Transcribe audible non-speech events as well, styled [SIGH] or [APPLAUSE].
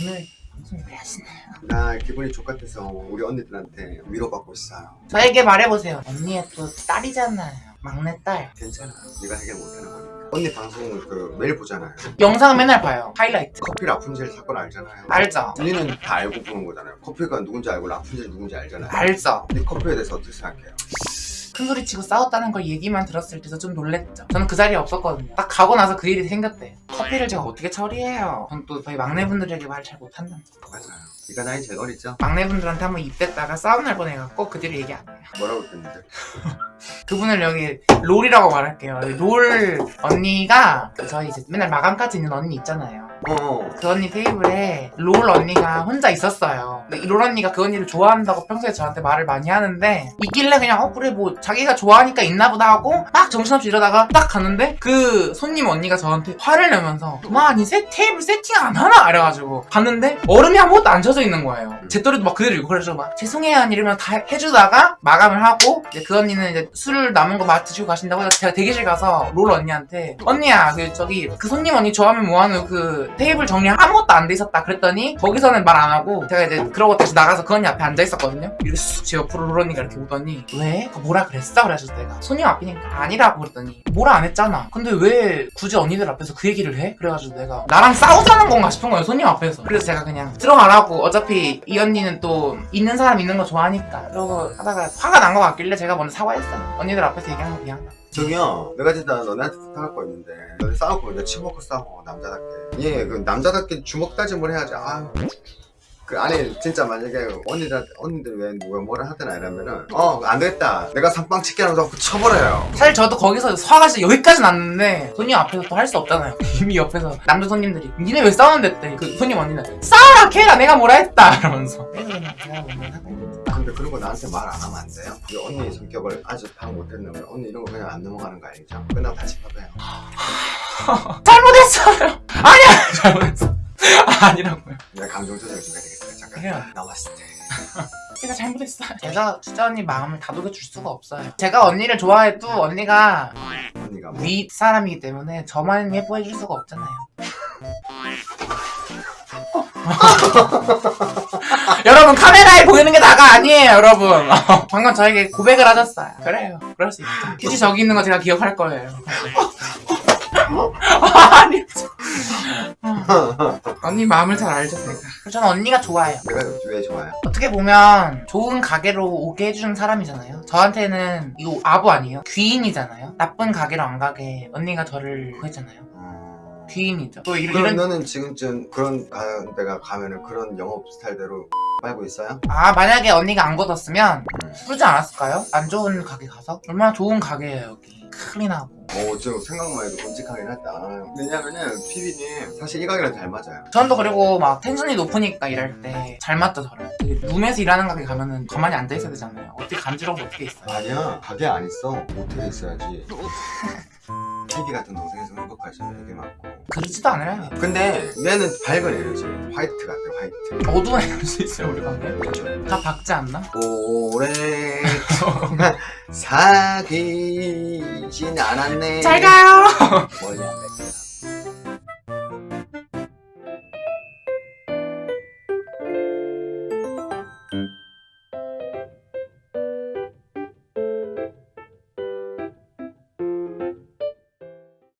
오늘 방송 왜 하시나요? 나 기분이 좋같아서 우리 언니들한테 위로받고 있어요. 저에게 말해보세요 언니의 또 딸이잖아요 막내딸 괜찮아. 네가 해결 못하는 거니까. 언니 방송 그 매일 보잖아요. 영상 맨날 봐요 하이라이트 커피 라푼젤 사건 알잖아요. 알죠? 언니는 다 알고 보는 거잖아요. 커피가 누군지 알고 라푼젤이 누군지 알잖아요. 알죠? 근데 커피에 대해서 어떻게 생각해요? 큰 소리 치고 싸웠다는 걸 얘기만 들었을 때도 좀 놀랬죠 저는 그 자리에 없었거든요 딱 가고 나서 그 일이 생겼대요 커피를 제가 어떻게 처리해요 전 또 저희 막내분들에게 말 잘 못한다 맞아요. 네가 나이 제일 어리죠? 막내분들한테 한번 입댔다가 싸움 날 뻔해갖고 그 뒤로 얘기 안 해요 뭐라고 했는데? [LAUGHS] 그분을 여기 롤이라고 말할게요 롤 언니가 그 저희 이제 맨날 마감까지 있는 언니 있잖아요 어. 그 언니 테이블에 롤 언니가 혼자 있었어요. 근데 이롤 언니가 그 언니를 좋아한다고 평소에 저한테 말을 많이 하는데 있길래 그냥 어 그래 뭐 자기가 좋아하니까 있나 보다 하고 막 정신없이 이러다가 딱 갔는데 그 손님 언니가 저한테 화를 내면서 그만 이세 테이블 세팅 안 하나 이래가지고 갔는데 얼음이 아무것도 안 쳐져 있는 거예요. 제 또래도 막 그대로 있고 그래서 막 죄송해요 이러면 다 해주다가 마감을 하고 이제 그 언니는 이제 술 남은 거 막 드시고 가신다고 해서 제가 대기실 가서 롤 언니한테 언니야 그 저기 그 손님 언니 좋아하면 뭐하는 그 테이블 정리 아무것도 안 돼 있었다 그랬더니 거기서는 말 안 하고 제가 이제 그러고 다시 나가서 그 언니 앞에 앉아 있었거든요 이렇게 쑥제 옆으로 롤 언니가 이렇게 오더니 왜? 그 뭐라 그랬어? 그래서 내가 손님 앞이니까 아니라고 그랬더니 뭐라 안 했잖아 근데 왜 굳이 언니들 앞에서 그 얘기를 해? 그래가지고 내가 나랑 싸우자는 건가 싶은 거예요 손님 앞에서 그래서 제가 그냥 들어가라고 어차피 이 언니는 또 있는 사람 있는 거 좋아하니까 그러고 하다가 화가 난 것 같길래 제가 먼저 사과했어요 언니들 앞에서 얘기한 거 미안하다 저기요 내가 진짜 너네한테 부탁할 거 있는데 너네 싸우고 이제 치먹고 싸워 남자답게. 예그 남자답게 주먹 다짐을 해야지. 아 그 아니 진짜 만약에 언니들한테 언니들 왜 뭐가 뭐라 하거나 이러면은 어 안 되겠다. 내가 삼빵 치게 하면서 그 쳐버려요. 사실 저도 거기서 화가 진짜 여기까지 났는데 손님 앞에서 또 할 수 없잖아요. [LAUGHS] 이미 옆에서 남자 손님들이. 니네 왜 싸우는데? 그 손님 언니는 싸워라 걔가 내가 뭐라 했다! [LAUGHS] 이러면서 근데 그런 거 나한테 말 안 하면 안 돼요? 우리 언니 성격을 아직 파악 못했는데 언니 이런 거 그냥 안 넘어가는 거 알죠? 끝나고 다시 파봐요. [LAUGHS] 잘못했어요. 아니야! [LAUGHS] 잘못했어. 아니라고요. 내가 감정 조절 좀 해야겠어요. 잠깐. 그래요. 나왔을 때. [LAUGHS] 제가 잘못했어요. 제가 진짜 언니 마음을 다독여줄 수가 없어요. 제가 언니를 좋아해도 언니가 언니가 뭐? 윗 사람이기 때문에 저만 예뻐해줄 수가 없잖아요. 여러분 카메라에 보이는 게 나가 아니에요 여러분 [LAUGHS] 방금 저에게 고백을 하셨어요 그래요 그럴 수 있죠 굳이 저기 있는 거 제가 기억할 거예요 [LAUGHS] 아니 언니 마음을 잘 알죠 제가 저는 언니가 좋아요 내가 왜 좋아요? 어떻게 보면 좋은 가게로 오게 해주는 사람이잖아요. 저한테는 이거 아부 아니에요? 귀인이잖아요. 나쁜 가게로 안 가게 언니가 저를 구했잖아요. 어... 귀인이죠. 또 이런, 너는 지금쯤 그런 가, 데가 가면은 그런 영업 스타일대로 빨고 있어요? 아 만약에 언니가 안 걷었으면 음. 그러지 않았을까요? 안 좋은 가게 가서 얼마나 좋은 가게예요 여기 클린하고. 어, 지금 생각만 해도 끔찍하긴 했다. 왜냐면은 피디님 사실 이 가게랑 잘 맞아요. 전도 그리고 막 텐션이 높으니까 일할 때 잘 맞죠 저를. 되게 룸에서 일하는 가게 가면은 가만히 앉아 있어야 되잖아요. 어떻게 간지러워서 어떻게 있어요? 아니야, 가게 안 있어. 모텔에 있어야지. [LAUGHS] 피디 같은 동생에서 행복하지. 되게 많고. 그러지도 않아요. 근데 얘는 밝은 에너지. 화이트 같아, 화이트. 어두운 에너지 있어요 우리 가게. 그렇죠. 다 박지 않나? 오랫동안 [LAUGHS] 사귀진 않았네. 잘 가요. 뭐냐,